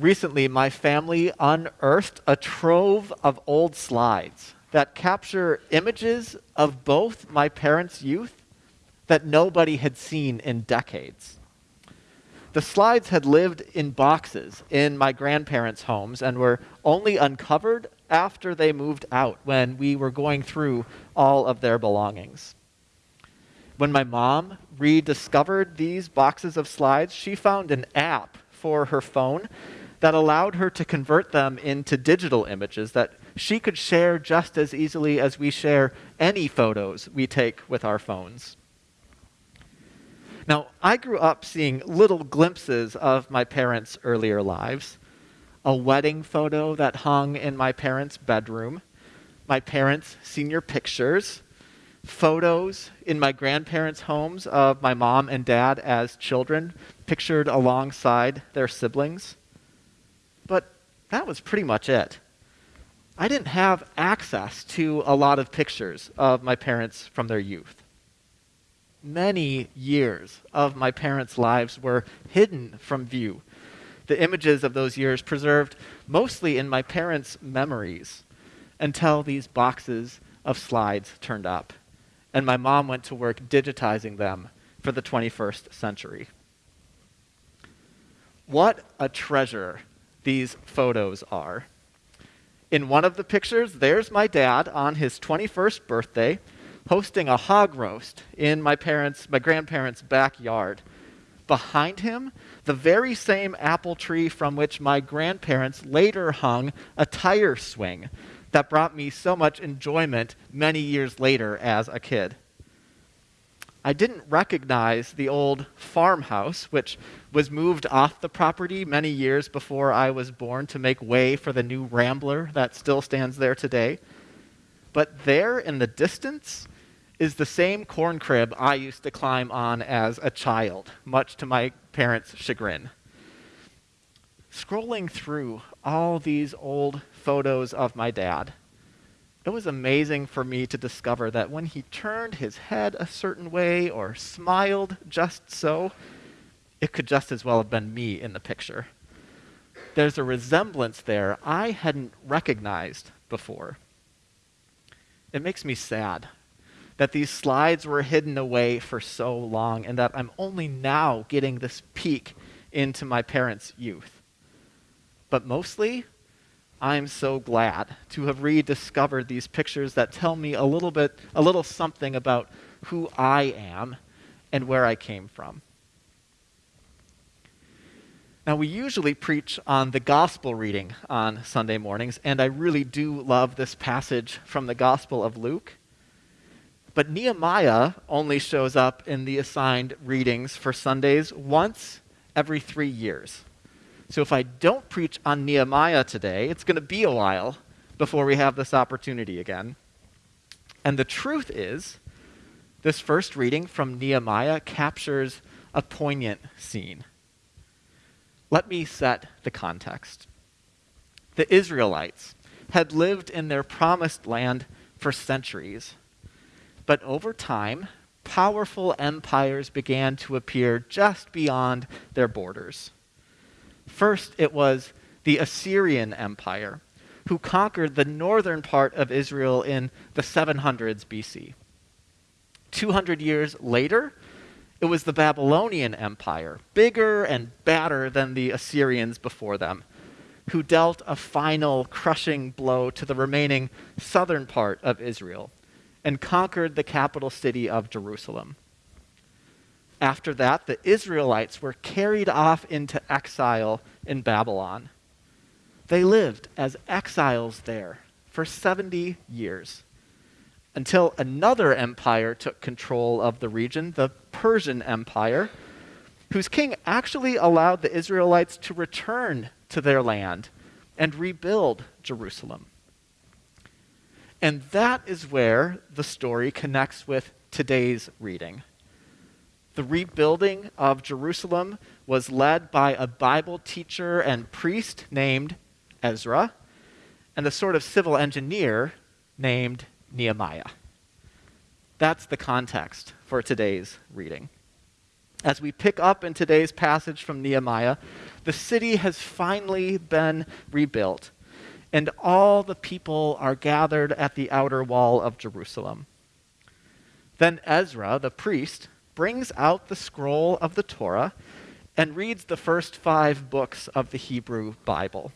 Recently, my family unearthed a trove of old slides that capture images of both my parents' youth that nobody had seen in decades. The slides had lived in boxes in my grandparents' homes and were only uncovered after they moved out when we were going through all of their belongings. When my mom rediscovered these boxes of slides, she found an app for her phone that allowed her to convert them into digital images that she could share just as easily as we share any photos we take with our phones. Now, I grew up seeing little glimpses of my parents' earlier lives. A wedding photo that hung in my parents' bedroom, my parents' senior pictures, photos in my grandparents' homes of my mom and dad as children, pictured alongside their siblings. But that was pretty much it. I didn't have access to a lot of pictures of my parents from their youth. Many years of my parents' lives were hidden from view. The images of those years preserved mostly in my parents' memories until these boxes of slides turned up and my mom went to work digitizing them for the 21st century. What a treasure these photos are. In one of the pictures, there's my dad on his 21st birthday hosting a hog roast in my parents, my grandparents' backyard. Behind him, the very same apple tree from which my grandparents later hung a tire swing that brought me so much enjoyment many years later as a kid. I didn't recognize the old farmhouse, which was moved off the property many years before I was born to make way for the new Rambler that still stands there today. But there in the distance is the same corn crib I used to climb on as a child, much to my parents' chagrin. Scrolling through all these old photos of my dad, it was amazing for me to discover that when he turned his head a certain way or smiled just so, it could just as well have been me in the picture. There's a resemblance there I hadn't recognized before. It makes me sad that these slides were hidden away for so long and that I'm only now getting this peek into my parents' youth. But mostly, I'm so glad to have rediscovered these pictures that tell me a little bit, a little something about who I am and where I came from. Now, we usually preach on the gospel reading on Sunday mornings, and I really do love this passage from the Gospel of Luke. But Nehemiah only shows up in the assigned readings for Sundays once every three years. So if I don't preach on Nehemiah today, it's going to be a while before we have this opportunity again. And the truth is, this first reading from Nehemiah captures a poignant scene. Let me set the context. The Israelites had lived in their promised land for centuries, but over time, powerful empires began to appear just beyond their borders. First, it was the Assyrian Empire, who conquered the northern part of Israel in the 700s BC. 200 years later, it was the Babylonian Empire, bigger and badder than the Assyrians before them, who dealt a final crushing blow to the remaining southern part of Israel and conquered the capital city of Jerusalem. After that, the Israelites were carried off into exile in Babylon. They lived as exiles there for 70 years until another empire took control of the region, the Persian Empire, whose king actually allowed the Israelites to return to their land and rebuild Jerusalem. And that is where the story connects with today's reading. The rebuilding of Jerusalem was led by a Bible teacher and priest named Ezra, and a sort of civil engineer named Nehemiah. That's the context for today's reading. As we pick up in today's passage from Nehemiah, the city has finally been rebuilt, and all the people are gathered at the outer wall of Jerusalem. Then Ezra, the priest, brings out the scroll of the Torah and reads the first five books of the Hebrew Bible.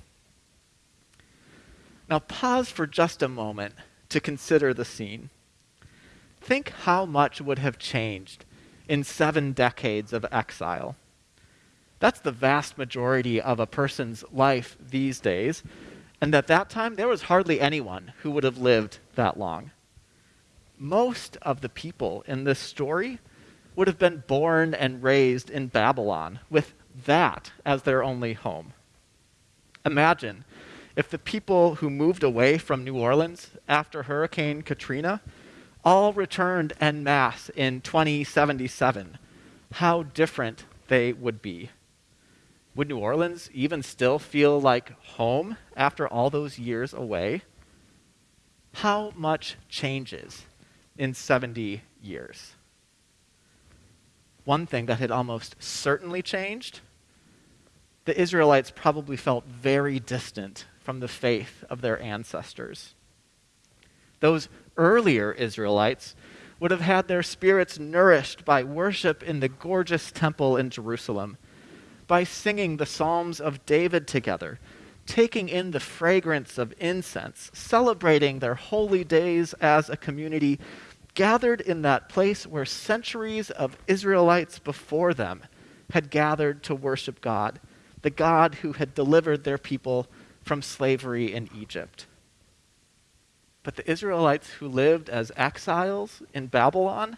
Now, pause for just a moment to consider the scene. Think how much would have changed in seven decades of exile. That's the vast majority of a person's life these days. And at that time, there was hardly anyone who would have lived that long. Most of the people in this story would have been born and raised in Babylon with that as their only home. Imagine if the people who moved away from New Orleans after Hurricane Katrina all returned en masse in 2077, how different they would be. Would New Orleans even still feel like home after all those years away? How much changes in 70 years? One thing that had almost certainly changed the Israelites probably felt very distant from the faith of their ancestors. Those earlier Israelites would have had their spirits nourished by worship in the gorgeous temple in Jerusalem, by singing the Psalms of David together, taking in the fragrance of incense, celebrating their holy days as a community, gathered in that place where centuries of Israelites before them had gathered to worship God, the God who had delivered their people from slavery in Egypt. But the Israelites who lived as exiles in Babylon,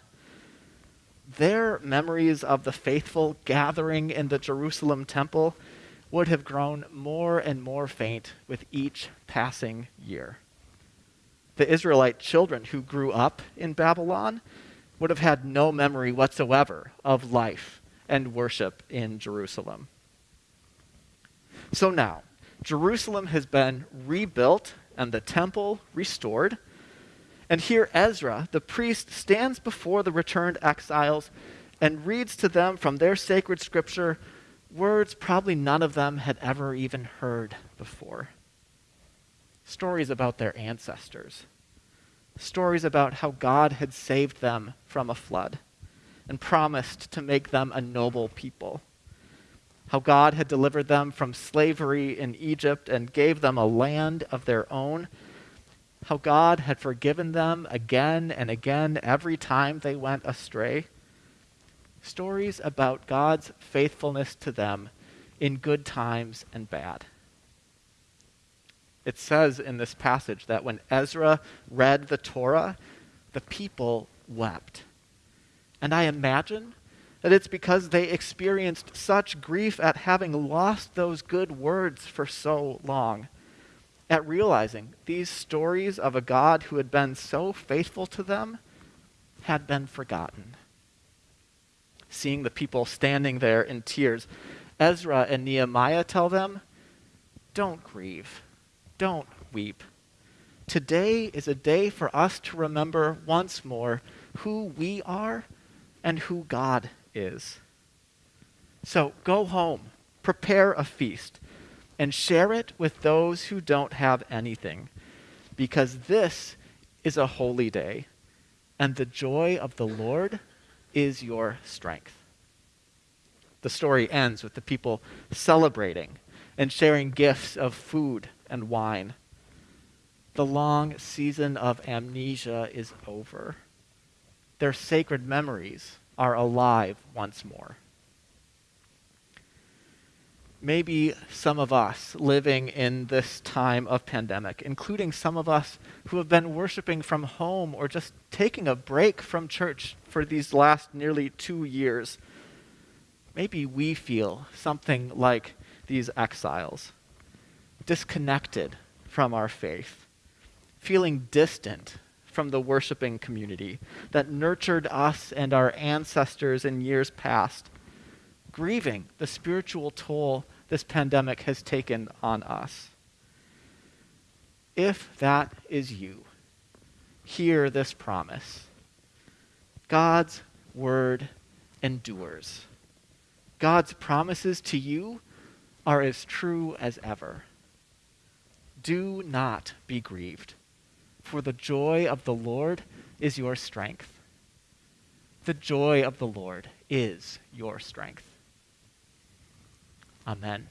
their memories of the faithful gathering in the Jerusalem temple would have grown more and more faint with each passing year the Israelite children who grew up in Babylon would have had no memory whatsoever of life and worship in Jerusalem. So now, Jerusalem has been rebuilt and the temple restored. And here Ezra, the priest, stands before the returned exiles and reads to them from their sacred scripture words probably none of them had ever even heard before stories about their ancestors, stories about how God had saved them from a flood and promised to make them a noble people, how God had delivered them from slavery in Egypt and gave them a land of their own, how God had forgiven them again and again every time they went astray. Stories about God's faithfulness to them in good times and bad it says in this passage that when Ezra read the Torah, the people wept. And I imagine that it's because they experienced such grief at having lost those good words for so long, at realizing these stories of a God who had been so faithful to them had been forgotten. Seeing the people standing there in tears, Ezra and Nehemiah tell them, Don't grieve don't weep. Today is a day for us to remember once more who we are and who God is. So go home, prepare a feast, and share it with those who don't have anything, because this is a holy day, and the joy of the Lord is your strength. The story ends with the people celebrating and sharing gifts of food and wine. The long season of amnesia is over. Their sacred memories are alive once more. Maybe some of us living in this time of pandemic, including some of us who have been worshiping from home or just taking a break from church for these last nearly two years, maybe we feel something like these exiles disconnected from our faith, feeling distant from the worshiping community that nurtured us and our ancestors in years past, grieving the spiritual toll this pandemic has taken on us. If that is you, hear this promise God's word endures. God's promises to you are as true as ever. Do not be grieved, for the joy of the Lord is your strength. The joy of the Lord is your strength. Amen.